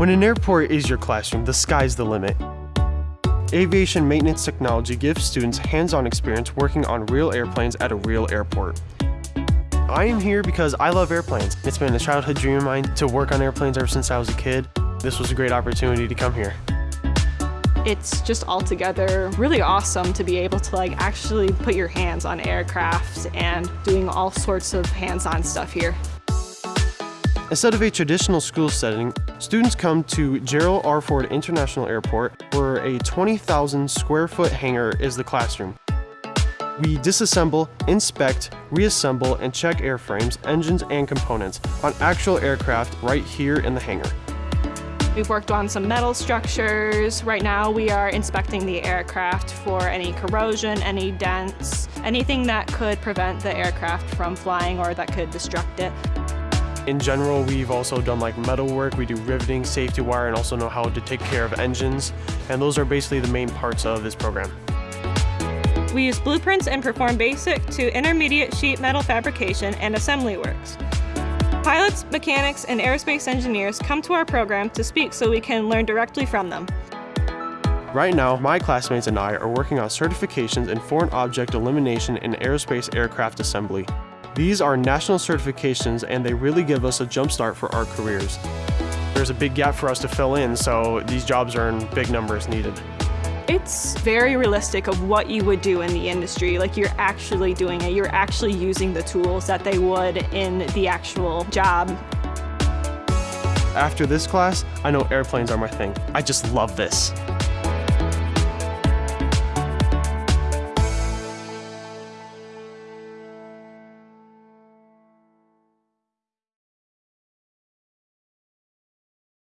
When an airport is your classroom, the sky's the limit. Aviation maintenance technology gives students hands-on experience working on real airplanes at a real airport. I am here because I love airplanes. It's been a childhood dream of mine to work on airplanes ever since I was a kid. This was a great opportunity to come here. It's just altogether really awesome to be able to like actually put your hands on aircraft and doing all sorts of hands-on stuff here. Instead of a traditional school setting, students come to Gerald R. Ford International Airport where a 20,000 square foot hangar is the classroom. We disassemble, inspect, reassemble, and check airframes, engines, and components on actual aircraft right here in the hangar. We've worked on some metal structures. Right now we are inspecting the aircraft for any corrosion, any dents, anything that could prevent the aircraft from flying or that could destruct it. In general, we've also done like metal work, we do riveting, safety wire, and also know how to take care of engines. And those are basically the main parts of this program. We use blueprints and perform basic to intermediate sheet metal fabrication and assembly works. Pilots, mechanics, and aerospace engineers come to our program to speak so we can learn directly from them. Right now, my classmates and I are working on certifications in foreign object elimination and aerospace aircraft assembly. These are national certifications and they really give us a jumpstart for our careers. There's a big gap for us to fill in, so these jobs are in big numbers needed. It's very realistic of what you would do in the industry. Like you're actually doing it. You're actually using the tools that they would in the actual job. After this class, I know airplanes are my thing. I just love this.